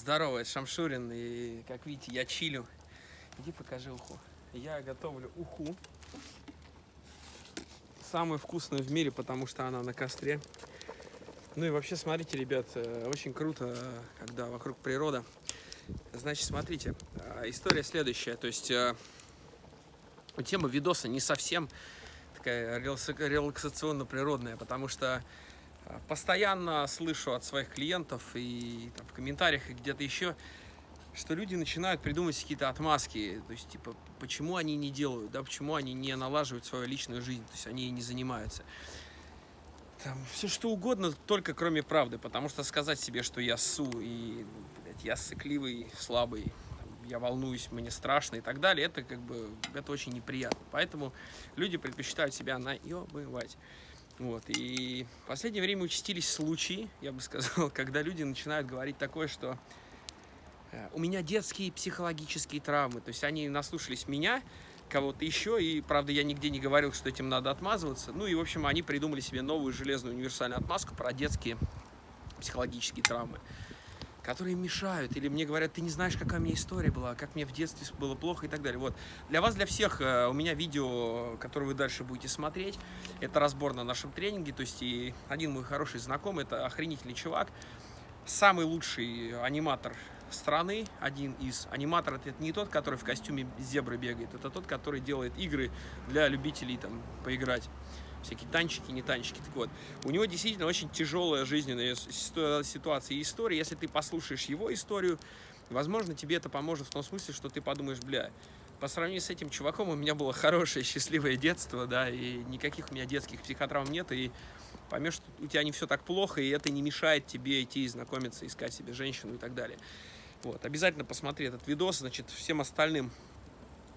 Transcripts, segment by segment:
Здорово, это Шамшурин, и как видите, я чилю. Иди покажи уху. Я готовлю уху. Самую вкусную в мире, потому что она на костре. Ну и вообще, смотрите, ребят, э, очень круто, когда вокруг природа. Значит, смотрите, э, история следующая. То есть, э, тема видоса не совсем такая релаксационно-природная, потому что постоянно слышу от своих клиентов и там, в комментариях и где-то еще, что люди начинают придумывать какие-то отмазки, то есть, типа, почему они не делают, да, почему они не налаживают свою личную жизнь, то есть они не занимаются. Там, все что угодно, только кроме правды, потому что сказать себе, что я су и блядь, я сыкливый, слабый, там, я волнуюсь, мне страшно и так далее, это как бы, это очень неприятно. Поэтому люди предпочитают себя наебывать. Вот, и в последнее время участились случаи, я бы сказал, когда люди начинают говорить такое, что э, у меня детские психологические травмы, то есть они наслушались меня, кого-то еще, и, правда, я нигде не говорил, что этим надо отмазываться, ну и, в общем, они придумали себе новую железную универсальную отмазку про детские психологические травмы которые мешают, или мне говорят, ты не знаешь, какая у меня история была, как мне в детстве было плохо и так далее. Вот. Для вас, для всех, э, у меня видео, которое вы дальше будете смотреть, это разбор на нашем тренинге, то есть и один мой хороший знакомый, это охренительный чувак, самый лучший аниматор страны, один из аниматоров, это не тот, который в костюме зебры бегает, это тот, который делает игры для любителей там поиграть всякие танчики, не танчики. Так вот, у него действительно очень тяжелая жизненная ситуация и история. Если ты послушаешь его историю, возможно, тебе это поможет в том смысле, что ты подумаешь, бля, по сравнению с этим чуваком у меня было хорошее, счастливое детство, да, и никаких у меня детских психотравм нет, и поймешь, что у тебя не все так плохо, и это не мешает тебе идти знакомиться, искать себе женщину и так далее. Вот, обязательно посмотри этот видос, значит, всем остальным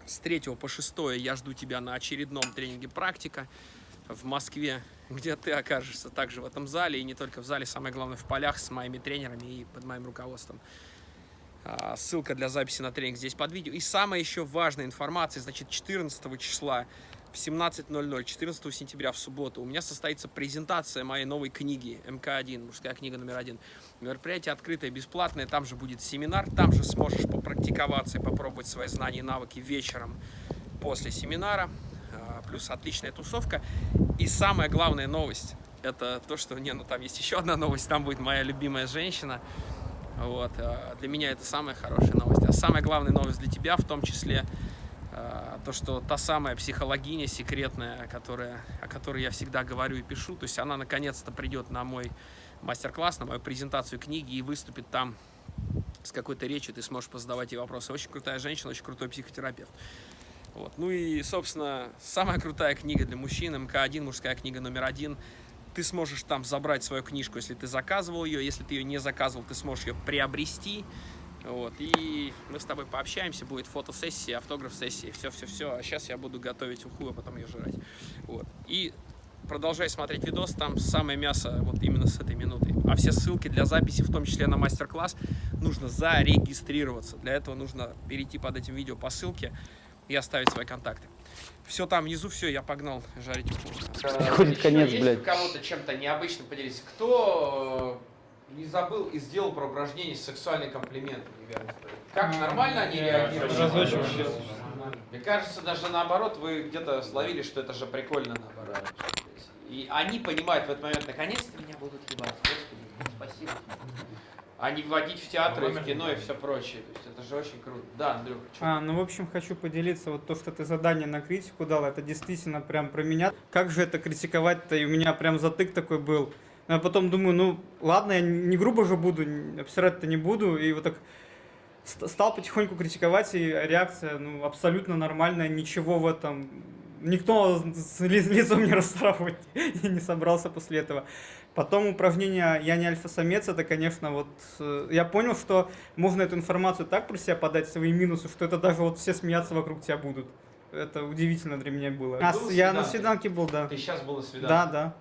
с 3 по 6 я жду тебя на очередном тренинге «Практика» в Москве, где ты окажешься также в этом зале, и не только в зале, самое главное, в полях с моими тренерами и под моим руководством. А, ссылка для записи на тренинг здесь под видео. И самая еще важная информация, значит, 14 числа в 17.00, 14 сентября в субботу у меня состоится презентация моей новой книги МК-1, мужская книга номер один. Мероприятие открытое, бесплатное, там же будет семинар, там же сможешь попрактиковаться и попробовать свои знания и навыки вечером после семинара плюс отличная тусовка. И самая главная новость, это то, что, не, ну там есть еще одна новость, там будет моя любимая женщина. Вот, э, для меня это самая хорошая новость. А самая главная новость для тебя, в том числе, э, то, что та самая психологиня секретная, которая, о которой я всегда говорю и пишу, то есть она наконец-то придет на мой мастер-класс, на мою презентацию книги и выступит там с какой-то речью, ты сможешь позадавать ей вопросы. Очень крутая женщина, очень крутой психотерапевт. Вот. Ну и, собственно, самая крутая книга для мужчин, МК-1, мужская книга номер один. Ты сможешь там забрать свою книжку, если ты заказывал ее. Если ты ее не заказывал, ты сможешь ее приобрести. Вот. И мы с тобой пообщаемся, будет фотосессия, автограф-сессия, все-все-все. А сейчас я буду готовить уху, а потом ее жрать. Вот. И продолжай смотреть видос, там самое мясо вот именно с этой минуты. А все ссылки для записи, в том числе на мастер-класс, нужно зарегистрироваться. Для этого нужно перейти под этим видео по ссылке и оставить свои контакты. Все там внизу, все, я погнал жарить. Приходит конец, есть блядь. кого-то чем-то необычным поделиться? Кто э, не забыл и сделал про упражнение сексуальный комплимент неверно? Как, нормально они реагируют? Мне кажется, даже наоборот, вы где-то словили, что это же прикольно наоборот. И они понимают в этот момент, наконец-то меня будут ебать. Господи, спасибо а не вводить в театры, в кино и все прочее. То есть это же очень круто. Да, Андрюха, что? А, ну, в общем, хочу поделиться, вот то, что ты задание на критику дал, это действительно прям про меня. Как же это критиковать-то? И у меня прям затык такой был. А потом думаю, ну, ладно, я не грубо же буду, обсирать-то не буду. И вот так стал потихоньку критиковать, и реакция, ну, абсолютно нормальная, ничего в этом никто лицом не расцарапывать не собрался после этого. Потом упражнение «Я не альфа-самец» это, конечно, вот... Э, я понял, что можно эту информацию так про себя подать, свои минусы, что это даже вот все смеяться вокруг тебя будут. Это удивительно для меня было. А, я на свиданке был, да. Ты сейчас был на свиданке? Да, да.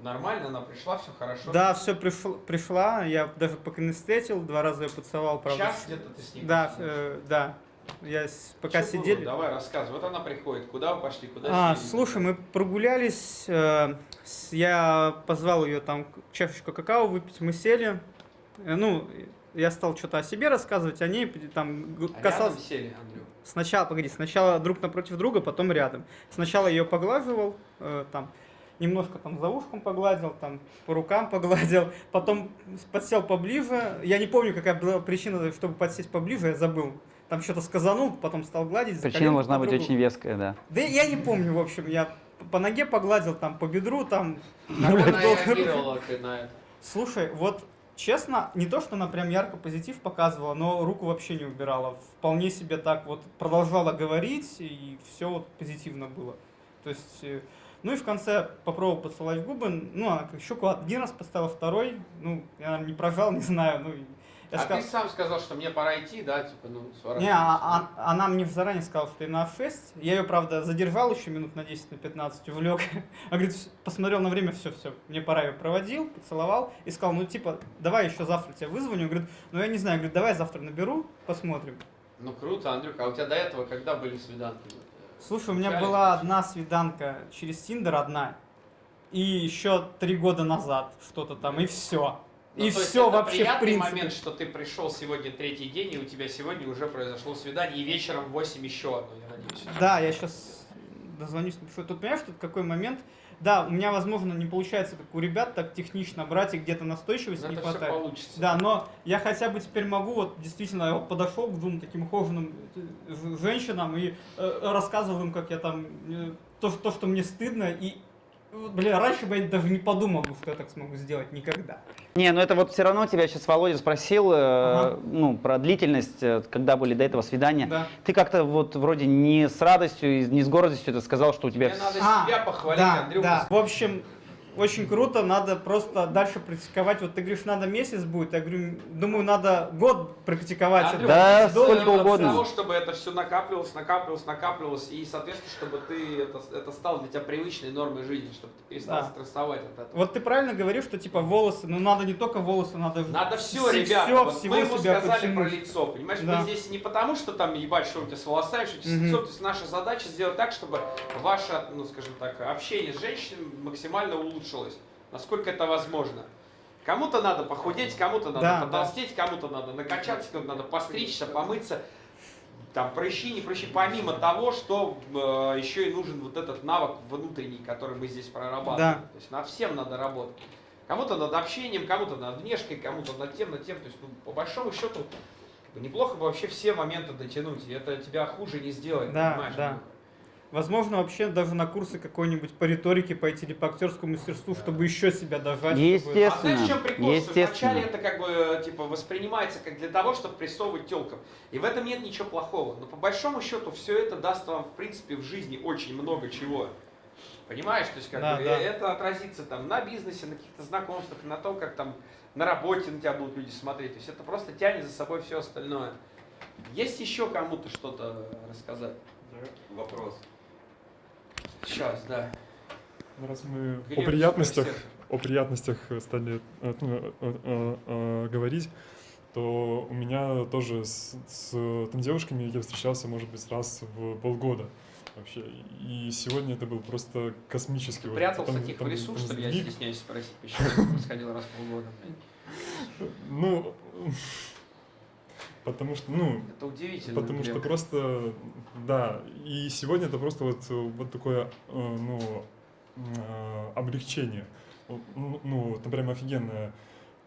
Нормально, она пришла, все хорошо? Да, все пришла, пришла, я даже пока не встретил, два раза ее поцеловал, правда. Час где-то ты с ней Да, э, да. Я пока Что сидели. Было? Давай рассказывай. Вот она приходит. Куда вы пошли? Куда а, сидели? слушай, мы прогулялись. Э, я позвал ее там чашечку какао выпить. Мы сели. Э, ну, я стал что-то о себе рассказывать, о ней там А касался... сели, Андрюх. Сначала, погоди, сначала друг напротив друга, потом рядом. Сначала ее поглаживал, э, там, немножко там за ушком погладил, там, по рукам погладил, потом подсел поближе. Я не помню, какая была причина, чтобы подсесть поближе, я забыл. Там что-то сказанул, потом стал гладить. Причина должна быть очень веская, да. Да я не помню, в общем, я по ноге погладил, там, по бедру, там. Это? Слушай, вот честно, не то, что она прям ярко позитив показывала, но руку вообще не убирала. Вполне себе так вот продолжала говорить, и все вот позитивно было. То есть, э, ну и в конце попробовал поцеловать губы, ну, она щеку один раз поставила, второй, ну, я наверное, не прожал, не знаю, ну, я а сказал- ты сам сказал, что мне пора идти, да, типа, ну, не, сворачивайся. а- а- она мне заранее сказала, что и на 6. Я ее, правда, задержал еще минут на 10, на 15, увлек. А говорит, «Всё, посмотрел на время, все, все, мне пора ее проводил, поцеловал и сказал, ну типа, давай еще завтра тебя вызвоню. Говорит, ну я не знаю, говорит, давай завтра наберу, посмотрим. Ну, круто, Андрюха. А у тебя до этого когда были свиданки? Слушай, у меня Реально? была одна свиданка через Тиндер, одна. И еще три года назад что-то там, и все. Ну, и все это вообще в приятный принципе. момент, что ты пришел сегодня третий день, и у тебя сегодня уже произошло свидание, и вечером в 8 еще одно, я надеюсь. Да, я сейчас дозвонюсь, напишу. Тут понимаешь, тут какой момент? Да, у меня, возможно, не получается, как у ребят, так технично брать, и где-то настойчивости Но не это все хватает. получится. Да, но я хотя бы теперь могу, вот действительно, я вот подошел к двум таким ухоженным э, женщинам и э, рассказывал им, как я там, э, то, что- то, что мне стыдно, и, бля, раньше бы я даже не подумал, что я так смогу сделать, никогда. Не, ну это вот все равно тебя сейчас Володя спросил, э, Ага. ну, про длительность, э, когда были до этого свидания. Да. Ты как-то вот вроде не с радостью, и не с гордостью это сказал, что у тебя... Мне надо А, себя похвалить, да, Андрюха. да. В общем, очень круто, надо просто дальше практиковать. Вот ты говоришь, надо месяц будет, я говорю, думаю, надо год практиковать. Андрюха, Да, сколько угодно. Для того, чтобы это все накапливалось, накапливалось, накапливалось, и, соответственно, чтобы ты это, это стало для тебя привычной нормой жизни, чтобы ты перестал Да. стрессовать от этого. Вот ты правильно говоришь, что типа волосы, ну надо не только волосы, надо... Надо все, вс- ребята. всё, вот всего мы ему себя сказали про подтянуть. лицо, понимаешь? Да. Мы здесь не потому, что там ебать, что у тебя с волосами, что у тебя с лицом. То есть наша задача сделать так, чтобы ваше, ну скажем так, общение с женщиной максимально улучшилось, насколько это возможно. Кому-то надо похудеть, кому-то надо Да, потолстеть, кому-то надо накачаться, кому-то надо постричься, помыться. Там прыщи, не прыщи, помимо того, что э, еще и нужен вот этот навык внутренний, который мы здесь прорабатываем. Да. То есть над всем надо работать. Кому-то над общением, кому-то над внешкой, кому-то над тем, над тем. То есть, ну, по большому счету, неплохо бы вообще все моменты дотянуть. И это тебя хуже не сделает, Да, понимаешь? да. Возможно, вообще даже на курсы какой-нибудь по риторике пойти или по актерскому мастерству, чтобы еще себя дожать. чтобы- Естественно. А знаешь, в чем прикол? Что Естественно. вначале это как бы типа воспринимается как для того, чтобы прессовывать телкам. И в этом нет ничего плохого. Но по большому счету все это даст вам, в принципе, в жизни очень много чего. Понимаешь? То есть как Да, бы, да. это отразится там на бизнесе, на каких-то знакомствах, на том, как там на работе на тебя будут люди смотреть. То есть это просто тянет за собой все остальное. Есть еще кому-то что-то рассказать? Вопрос. Сейчас, да. Раз мы о приятностях, о приятностях стали э, ну, э, э, э, говорить, то у меня тоже с, с там девушками я встречался, может быть, раз в полгода вообще. И сегодня это был просто космический. Ты вот прятался там- тихо в там- лесу, там что ли? Я стесняюсь спросить, почему это происходило раз в полгода. Ну, потому что, ну, Это удивительно. Потому что просто, да, и сегодня это просто вот, вот такое, э, ну, э, облегчение. Ну, ну, там прям офигенное.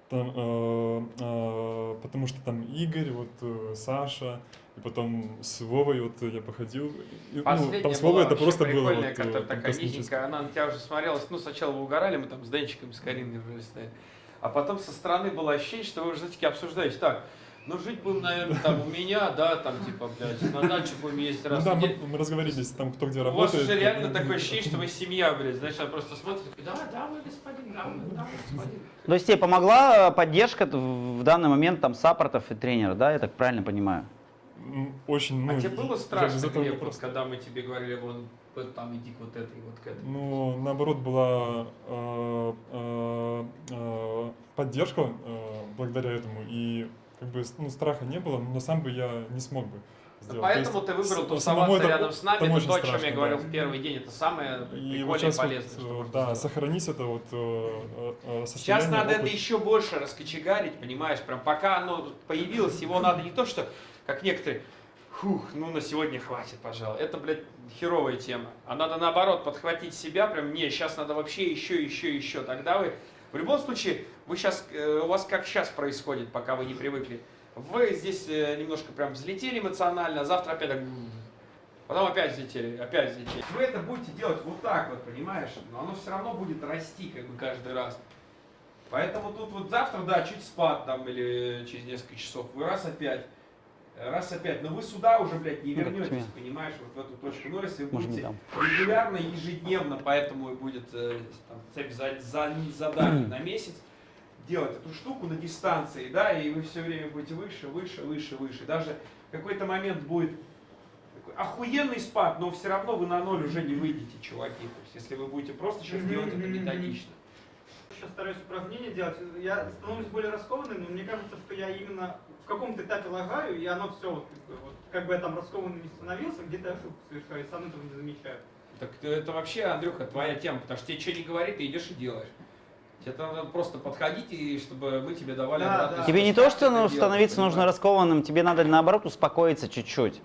Там, э, э, потому что там Игорь, вот э, Саша, и потом с Вовой вот я походил. И, ну, там с Вовой это просто было вот, э, которая такая низенькая, она на тебя уже смотрелась. Ну, сначала вы угорали, мы там с Денчиком, с Кариной уже стояли. А потом со стороны было ощущение, что вы уже таки обсуждаете. Так, ну жить будем, наверное, там у меня, да, там типа, блядь, на дачу будем ездить Ну раз да, в мы, мы разговорились там, кто где У вас работает. уже реально Ну, такое ощущение, что вы семья, блядь. Знаешь, она просто смотрит, да, да, вы господин, да, вы, да, господин. То есть тебе помогла э, поддержка в данный момент там саппортов и тренера, да, я так правильно понимаю? Очень, ну, А тебе было страшно, Глеб, просто- когда мы тебе говорили, вон, вот там иди к вот этой, вот к этой? Ну, наоборот, была э, э, э, поддержка э, благодаря этому. И как бы ну, страха не было, но сам бы я не смог бы. сделать. Поэтому То ты есть выбрал тусоваться это- рядом с нами. Это то, о чем я страшно, говорил да. в первый день. Это самое И вот прикольное и сейчас вот, полезное, что э, да, сделать. сохранить это вот э, э, э, Сейчас надо это опыт. еще больше раскочегарить, понимаешь? Прям пока оно появилось, его надо не то, что, как некоторые, фух, ну на сегодня хватит, пожалуй. Это, блядь, херовая тема. А надо наоборот подхватить себя, прям, не, сейчас надо вообще еще, еще, еще. Тогда вы, в любом случае, вы сейчас, у вас как сейчас происходит, пока вы не привыкли. Вы здесь э, немножко прям взлетели эмоционально, а завтра опять так... Потом опять взлетели, опять взлетели. Вы это будете делать вот так вот, понимаешь? Но оно все равно будет расти как бы каждый раз. Поэтому тут вот завтра, да, чуть спад там или через несколько часов, вы раз опять, раз опять, но вы сюда уже, блядь, не Ну, вернетесь, понимаешь, вот в эту точку. Но если вы будете регулярно, ежедневно, поэтому и будет э, там, цепь за, за- заданий на месяц, делать эту штуку на дистанции, да, и вы все время будете выше, выше, выше, выше. Даже в какой-то момент будет такой охуенный спад, но все равно вы на ноль уже не выйдете, чуваки. То есть, если вы будете просто сейчас делать это методично. Сейчас стараюсь упражнения делать. Я становлюсь более раскованным, но мне кажется, что я именно каком-то этапе лагаю, и оно все, вот, как бы, вот, как бы я там раскованным не становился, где-то ошибку совершаю, и сам этого не замечаю. Так это вообще, Андрюха, твоя тема, потому что тебе что не говорит, ты идешь и делаешь. Тебе надо просто подходить, и чтобы мы тебе давали Да, обратную да. Тебе не то, что ну, делать, становиться нужно понимаешь? раскованным, тебе надо наоборот успокоиться чуть-чуть.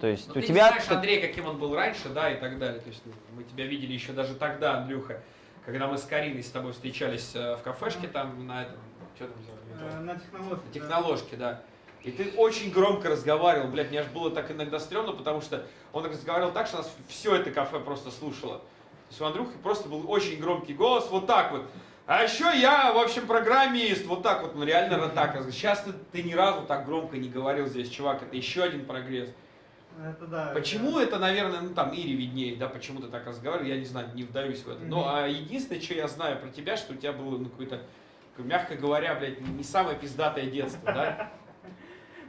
То есть Ну, у ты не тебя... знаешь, Андрей, каким он был раньше, да, и так далее. То есть ну, мы тебя видели еще даже тогда, Андрюха, когда мы с Кариной с тобой встречались э, в кафешке там на этом, что там Э, делали? На технологии. На техноложке, да. И ты очень громко разговаривал, блядь, мне аж было так иногда стрёмно, потому что он разговаривал так, что нас все это кафе просто слушало. То есть у Андрюхи просто был очень громкий голос, вот так вот. А еще я, в общем, программист, вот так вот, ну реально так. Сейчас ты, ты ни разу так громко не говорил здесь, чувак, это еще один прогресс. Это да. Почему это, наверное, ну там Ире виднее, да, почему ты так разговаривал, я не знаю, не вдаюсь в это. Ну, Мгм. а единственное, что я знаю про тебя, что у тебя было, ну, какое-то, мягко говоря, блядь, не самое пиздатое детство, да?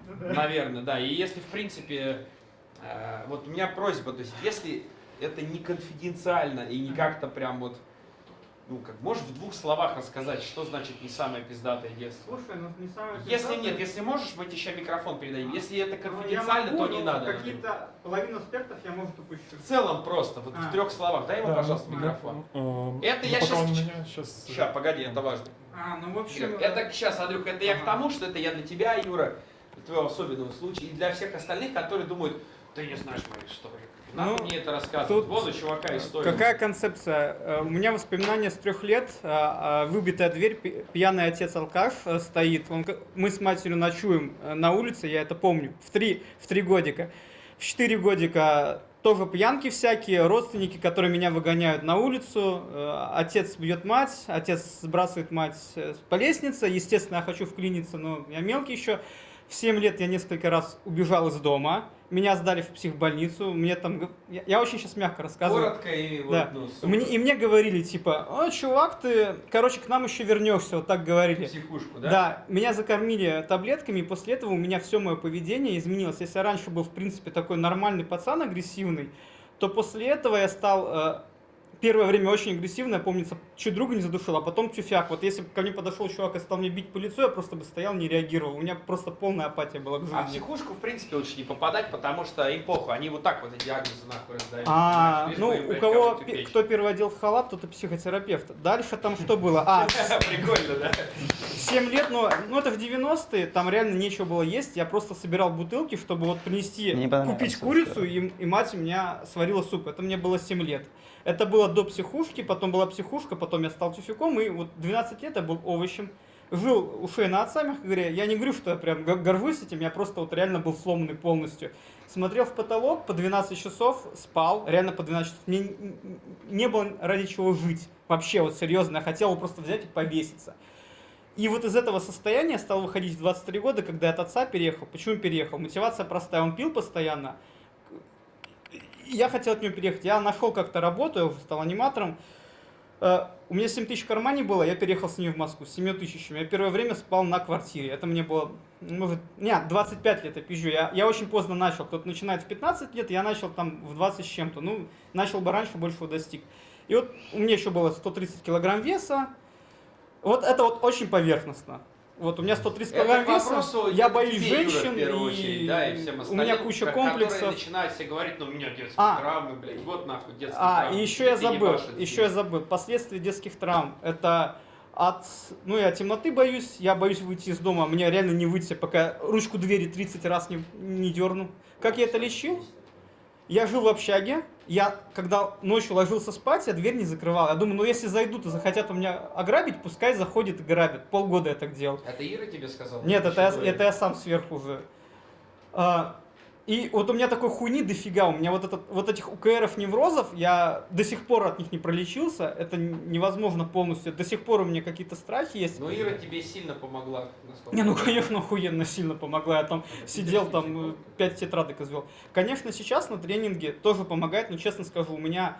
Ну. Наверное, да. И если, в принципе, э, вот у меня просьба, то есть, если это не конфиденциально и не как-то прям вот, ну, как, можешь в двух словах рассказать, что значит не самое пиздатое детство? Слушай, ну не самое Если пиздатое- нет, если можешь, мы тебе еще микрофон передадим. Если это Ну, я конфиденциально, могу, то не надо. Какие-то половину аспектов я, может, упущу. В целом просто, вот в А. трех словах. Дай ему, Да, пожалуйста, ну, микрофон. ну, э, Это ну, я пока щас- он меня э, Сейчас, погоди, это важно. А, ну в общем... Это сейчас, Андрюх, это я к Ага. тому, что это я для тебя, Юра, для твоего особенного случая, и для всех остальных, которые думают, ты не знаешь мою историю. Надо Ну, мне это рассказывать. тут Вон у чувака история. Какая концепция? Э, У меня воспоминания с трех лет. а, а, Выбитая дверь, пьяный отец алкаш э, стоит. Он, мы с матерью ночуем э, на улице, я это помню, в три, в три годика. В четыре годика тоже пьянки всякие, родственники, которые меня выгоняют на улицу. Отец бьет мать, отец сбрасывает мать по лестнице. Естественно, я хочу вклиниться, но я мелкий еще. В 7 лет я несколько раз убежал из дома. Меня сдали в психбольницу. Мне там... Я, я очень сейчас мягко рассказываю. Коротко и вот, Да. ну, супер. Мне, и мне говорили, типа, о, чувак, ты, короче, к нам еще вернешься, вот так говорили. психушку, да? Да? меня закормили таблетками, и после этого у меня все мое поведение изменилось. Если я раньше был, в принципе, такой нормальный пацан, агрессивный, то после этого я стал э, первое время очень агрессивно, я помнится, чуть друга не задушил, а потом тюфяк. Вот если бы ко мне подошел чувак и стал мне бить по лицу, я просто бы стоял, не реагировал. У меня просто полная апатия была к жизни. А в психушку, в принципе, лучше не попадать, потому что им похуй. Они вот так вот эти диагнозы нахуй раздают. А, ну, Лишь бы им, у кого, кто первый одел в халат, тот и психотерапевт. Дальше там что было? А, Прикольно, да? 7 лет, но ну, это в 90-е, там реально нечего было есть. Я просто собирал бутылки, чтобы вот принести, купить курицу, и, и мать у меня сварила суп. Это мне было 7 лет. Это было до психушки, потом была психушка, потом я стал тюфяком, и вот 12 лет я был овощем. Жил у шеи отца, мягко говоря. Я не говорю, что я прям го- горжусь этим, я просто вот реально был сломанный полностью. Смотрел в потолок по 12 часов, спал, реально по 12 часов. Мне не было ради чего жить. Вообще, вот серьезно, я хотел просто взять и повеситься. И вот из этого состояния стал выходить в 23 года, когда я от отца переехал. Почему переехал? Мотивация простая. Он пил постоянно. Я хотел от него переехать. Я нашел как-то работу, стал аниматором. Э, У меня 7 тысяч в кармане было, я переехал с ним в Москву, с 7 тысячами. Я первое время спал на квартире. Это мне было, может, нет, 25 лет я пизжу. Я, я очень поздно начал. Кто-то начинает в 15 лет, я начал там в 20 с чем-то. Ну, начал бы раньше, большего достиг. И вот у меня еще было 130 килограмм веса. Вот это вот очень поверхностно. Вот у меня 130 Это килограмм к веса, я боюсь женщин, в первую и очередь, да, и всем у меня куча ко- комплексов. Начинают себе говорить, ну у меня детские А. травмы, блядь, вот нахуй детские А, травмы. и еще я забыл, еще я забыл. Последствия детских травм. Это от, ну я темноты боюсь, я боюсь выйти из дома, мне реально не выйти, пока ручку двери 30 раз не, не дерну. Как я это лечил? Я жил в общаге, я когда ночью ложился спать, я дверь не закрывал. Я думаю, ну если зайдут и захотят у меня ограбить, пускай заходят и грабят. Полгода я так делал. Это Ира тебе сказала? Нет, это я, это я сам сверху уже. А, и вот у меня такой хуйни дофига. У меня вот, этот, вот этих УКРов неврозов, я до сих пор от них не пролечился. Это невозможно полностью. До сих пор у меня какие-то страхи есть. Ну Ира тебе сильно помогла. Не, ну конечно, охуенно сильно помогла. Я там сидел, там э, пять тетрадок извел. Конечно, сейчас на тренинге тоже помогает, но честно скажу, у меня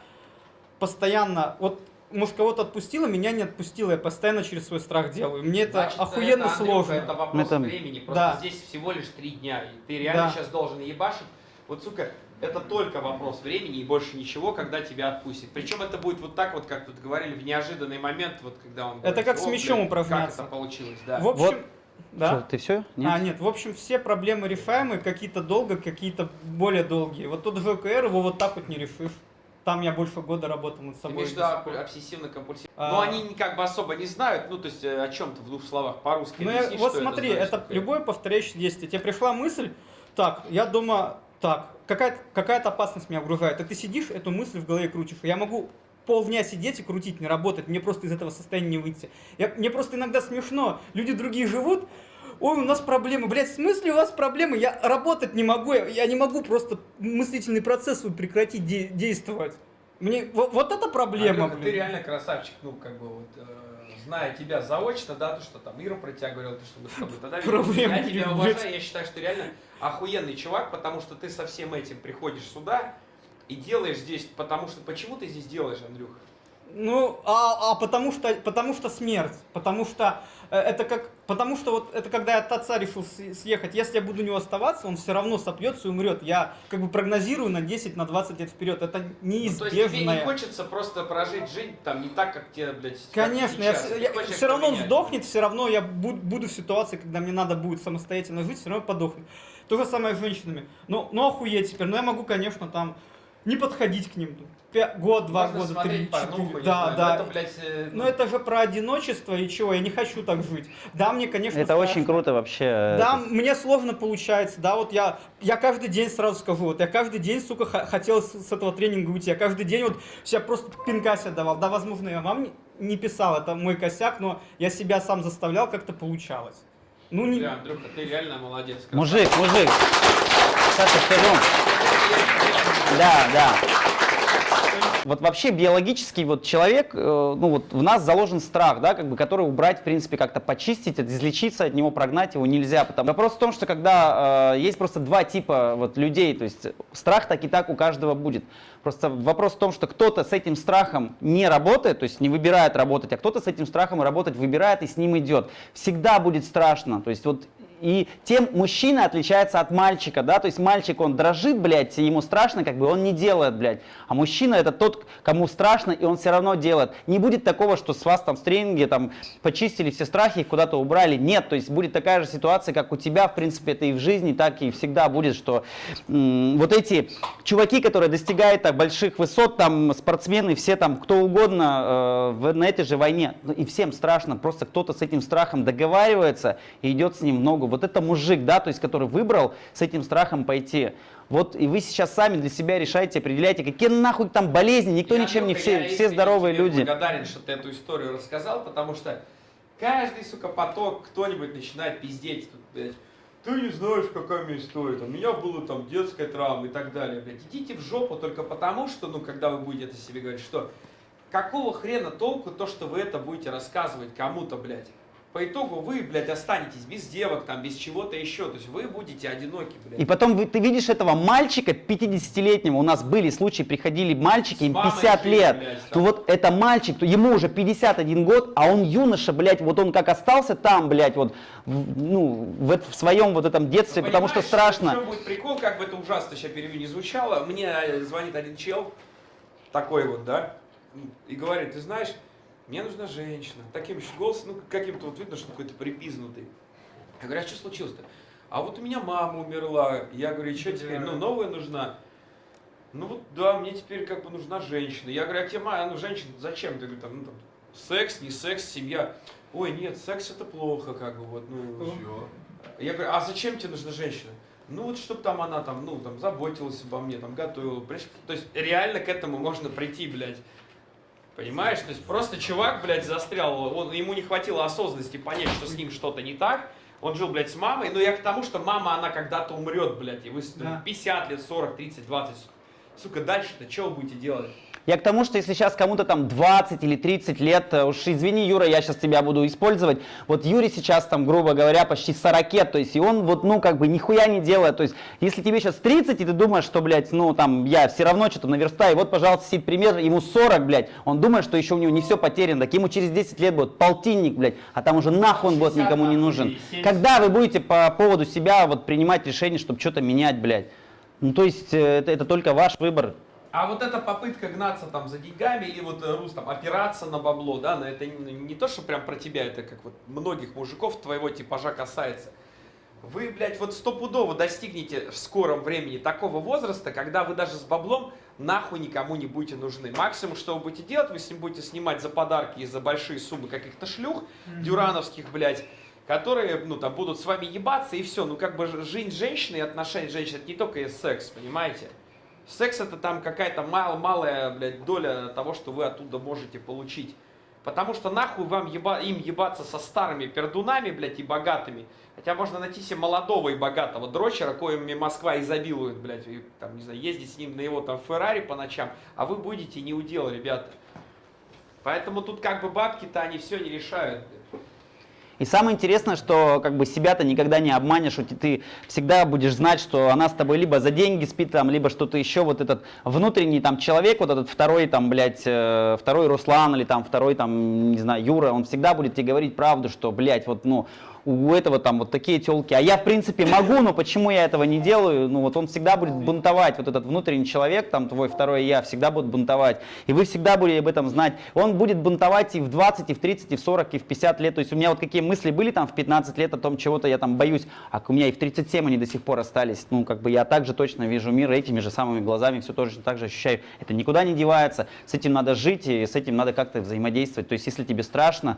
постоянно, вот может кого-то отпустило, меня не отпустило, я постоянно через свой страх делаю. Мне это Значит, охуенно это, Андрюха, сложно. Это вопрос Это- времени. Просто Да. здесь всего лишь три дня. И ты реально Да. сейчас должен ебашить. Вот, сука, это только вопрос времени и больше ничего, когда тебя отпустят. Причем это будет вот так вот, как тут говорили, в неожиданный момент, вот когда он... Это говорит, как с «О, мячом блядь, упражняться». Как это получилось, да. В общем, Вот. да. Что, ты все? Нет? А, нет, в общем, все проблемы решаемые, какие-то долго, какие-то более долгие. Вот тот же ОКР, его вот так вот не решишь. Там я больше года работал над Ты собой. имеешь в виду об- обсессивно-компульсивно. А. Но они как бы особо не знают, ну, то есть э, о чем-то в двух словах по-русски Ну, объясни, вот смотри, это, это, значит, такое. любое повторяющее действие. Тебе пришла мысль, так, я дома, так, какая-то какая опасность меня окружает. А ты сидишь, эту мысль в голове крутишь. Я могу полдня сидеть и крутить, не работать, мне просто из этого состояния не выйти. Я, мне просто иногда смешно, люди другие живут, ой, у нас проблемы, блядь, в смысле у вас проблемы? Я работать не могу, я, я не могу просто мыслительный процесс прекратить де- действовать. Мне, вот, вот это проблема, Андрюха, ты блин. реально красавчик, ну, как бы вот, э, зная тебя заочно, да, то, что там Ира про тебя говорила, то, что мы с тобой тогда виделись. Проблем Я тебя уважаю, я считаю, что ты реально охуенный чувак, потому что ты со всем этим приходишь сюда и делаешь здесь, потому что, почему ты здесь делаешь, Андрюха? Ну, а, а потому что, потому что смерть, потому что э, это как, потому что вот это когда я от отца решил съехать, если я буду у него оставаться, он все равно сопьется и умрет. Я как бы прогнозирую на 10, на 20 лет вперед. Это Ну, то есть тебе не хочется просто прожить жизнь там не так, как тебе, блядь, Конечно, я, я- хочешь все равно он сдохнет, все равно я буду, буду в ситуации, когда мне надо будет самостоятельно жить, все равно подохну. То же самое с женщинами. Ну, ну охуеть теперь, ну я могу, конечно, там не подходить к ним. Пя- Год, два Можно года, три, четыре. Да, знаю, да. но Это, блядь, э, Ну это же про одиночество и чего, я не хочу так жить. Да, мне, конечно, Это очень страшно. круто вообще. Да, это- мне сложно получается, да, вот я, я каждый день сразу скажу, вот я каждый день, сука, хотел с, с этого тренинга уйти, я каждый день вот себя просто пинка себе давал, да, возможно, я вам не, не писал, это мой косяк, но я себя сам заставлял, как-то получалось. Ну, не... Бля, Андрюха, ты реально молодец. Мужик, мужик. Саша, скажу. Да, да. Вот вообще биологический вот человек, э, ну вот в нас заложен страх, да, как бы, который убрать, в принципе, как-то почистить, излечиться от него, прогнать его нельзя. Потому... Вопрос в том, что когда э, есть просто два типа вот людей, то есть страх так и так у каждого будет. Просто вопрос в том, что кто-то с этим страхом не работает, то есть не выбирает работать, а кто-то с этим страхом работать выбирает и с ним идет. Всегда будет страшно. То есть вот и тем мужчина отличается от мальчика, да, то есть мальчик, он дрожит, блядь, ему страшно, как бы, он не делает, блядь. А мужчина это тот, кому страшно, и он все равно делает. Не будет такого, что с вас там в тренинге там почистили все страхи, их куда-то убрали. Нет, то есть будет такая же ситуация, как у тебя, в принципе, это и в жизни, так и всегда будет, что вот эти чуваки, которые достигают так больших высот, там спортсмены, все там, кто угодно э, в- на этой же войне, ну, и всем страшно, просто кто-то с этим страхом договаривается и идет с ним в ногу. Вот это мужик, да, то есть который выбрал с этим страхом пойти. Вот и вы сейчас сами для себя решаете, определяете, какие нахуй там болезни, никто Я, ничем не все, я все здоровые люди. благодарен, что ты эту историю рассказал, потому что каждый, сука, поток кто-нибудь начинает пиздеть тут, блядь. Ты не знаешь, какая меня история, у меня была там детская травма и так далее, блядь. Идите в жопу только потому, что, ну, когда вы будете это себе говорить, что какого хрена толку то, что вы это будете рассказывать кому-то, блядь. По итогу вы, блядь, останетесь без девок, там, без чего-то еще. То есть вы будете одиноки, блядь. И потом вы- ты видишь этого мальчика 50-летнего, у нас были случаи, приходили мальчики, им С мамой 50 жили, лет, блядь, то вот это мальчик, то ему уже 51 год, а он юноша, блядь, вот он как остался там, блядь, вот, в- ну, в, в своем вот этом детстве, Ну, потому что страшно. Чем будет прикол, как бы это ужасно сейчас перевью не звучало. Мне э, звонит один чел, такой вот, да, и говорит, ты знаешь, мне нужна женщина. Таким еще голосом, ну, каким-то вот видно, что какой-то припизнутый. Я говорю, а что случилось-то? А вот у меня мама умерла. Я говорю, что теперь? Ну, новая нужна. Ну вот да, мне теперь как бы нужна женщина. Я говорю, а тебе мама, ну женщина, зачем? Ты говоришь, там, ну, там, секс, не секс, семья. Ой, нет, секс это плохо, как бы вот, ну. Я говорю, а зачем тебе нужна женщина? Ну вот, чтобы там она там, ну, там, заботилась обо мне, там, готовила. То есть реально к этому можно прийти, блядь. Понимаешь? То есть просто чувак, блядь, застрял, он, ему не хватило осознанности понять, что с ним что-то не так. Он жил, блядь, с мамой, но я к тому, что мама, она когда-то умрет, блядь, и вы Да. 50 лет, 40, 30, 20. Сука, дальше-то что вы будете делать? Я к тому, что если сейчас кому-то там 20 или 30 лет, э, уж извини, Юра, я сейчас тебя буду использовать. Вот Юре сейчас там, грубо говоря, почти 40, то есть и он вот, ну, как бы нихуя не делает. То есть если тебе сейчас 30, и ты думаешь, что, блядь, ну, там, я все равно что-то наверстаю, вот, пожалуйста, себе пример, ему 40, блядь, он думает, что еще у него не все потеряно, так ему через 10 лет будет полтинник, блядь, а там уже нахуй он будет 60 никому не нужен. 70. Когда вы будете по поводу себя вот принимать решение, чтобы что-то менять, блядь? Ну, то есть э, это, это только ваш выбор. А вот эта попытка гнаться там за деньгами и вот э, Рус там опираться на бабло, да, на это не, не то, что прям про тебя, это как вот многих мужиков твоего типажа касается. Вы, блядь, вот стопудово достигнете в скором времени такого возраста, когда вы даже с баблом нахуй никому не будете нужны. Максимум, что вы будете делать, вы с ним будете снимать за подарки и за большие суммы каких-то шлюх, дюрановских, блядь, которые, ну, там, будут с вами ебаться и все. Ну, как бы жизнь женщины и отношения женщины, это не только и секс, понимаете? Секс это там какая-то мал, малая, блядь, доля того, что вы оттуда можете получить. Потому что нахуй вам еба, им ебаться со старыми пердунами, блядь, и богатыми. Хотя можно найти себе молодого и богатого дрочера, коими Москва изобилует, блядь, и, там, не знаю, ездить с ним на его там Феррари по ночам, а вы будете не удел, ребята. Поэтому тут как бы бабки-то они все не решают. блядь. И самое интересное, что как бы себя-то никогда не обманешь, ты всегда будешь знать, что она с тобой либо за деньги спит, там, либо что-то еще, вот этот внутренний там человек, вот этот второй там, блядь, э, второй Руслан или там второй там, не знаю, Юра, он всегда будет тебе говорить правду, что, блядь, вот, ну, у этого там вот такие телки, а я в принципе могу, но почему я этого не делаю, ну вот он всегда будет бунтовать, вот этот внутренний человек, там твой второй я, всегда будет бунтовать, и вы всегда будете об этом знать, он будет бунтовать и в 20, и в 30, и в 40, и в 50 лет, то есть у меня вот какие мысли были там в 15 лет о том, чего-то я там боюсь, а у меня и в 37 они до сих пор остались, ну как бы я также точно вижу мир этими же самыми глазами, все тоже так же ощущаю, это никуда не девается, с этим надо жить, и с этим надо как-то взаимодействовать, то есть если тебе страшно,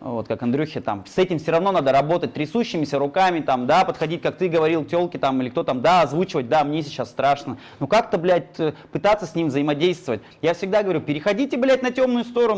вот как Андрюхе там, с этим все равно надо работать трясущимися руками, там, да, подходить, как ты говорил, телки там, или кто там, да, озвучивать, да, мне сейчас страшно. Ну как-то, блядь, э, пытаться с ним взаимодействовать. Я всегда говорю, переходите, блядь, на темную сторону,